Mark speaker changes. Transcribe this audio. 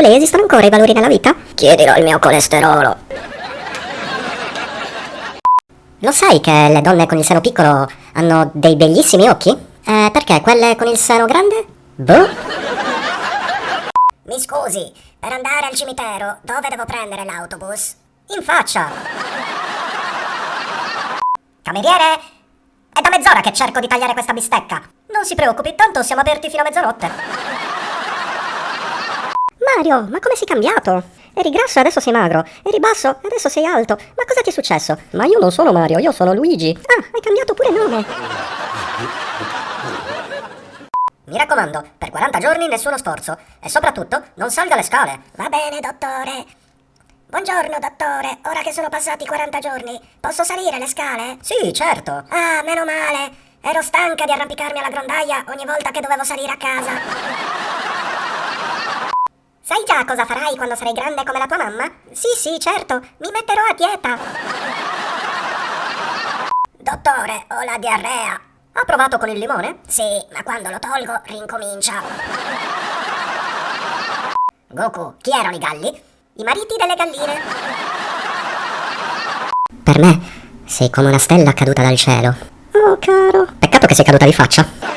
Speaker 1: secondo lei esistono ancora i valori nella vita? Chiedilo al mio colesterolo. Lo sai che le donne con il seno piccolo hanno dei bellissimi occhi? Eh, perché quelle con il seno grande? Boh.
Speaker 2: Mi scusi, per andare al cimitero dove devo prendere l'autobus?
Speaker 1: In faccia.
Speaker 2: Cameriere? È da mezz'ora che cerco di tagliare questa bistecca.
Speaker 1: Non si preoccupi, tanto siamo aperti fino a mezzanotte. Mario, ma come sei cambiato? Eri grasso e adesso sei magro. Eri basso e adesso sei alto. Ma cosa ti è successo? Ma io non sono Mario, io sono Luigi. Ah, hai cambiato pure nome.
Speaker 2: Mi raccomando, per 40 giorni nessuno sforzo. E soprattutto, non salga le scale.
Speaker 3: Va bene, dottore. Buongiorno, dottore. Ora che sono passati 40 giorni, posso salire le scale?
Speaker 2: Sì, certo.
Speaker 3: Ah, meno male. Ero stanca di arrampicarmi alla grondaia ogni volta che dovevo salire a casa.
Speaker 2: Sai già cosa farai quando sarai grande come la tua mamma?
Speaker 3: Sì, sì, certo. Mi metterò a dieta.
Speaker 2: Dottore, ho la diarrea.
Speaker 1: Ha provato con il limone?
Speaker 2: Sì, ma quando lo tolgo rincomincia. Goku, chi erano i galli?
Speaker 3: I mariti delle galline.
Speaker 1: Per me sei come una stella caduta dal cielo.
Speaker 3: Oh, caro.
Speaker 1: Peccato che sei caduta di faccia.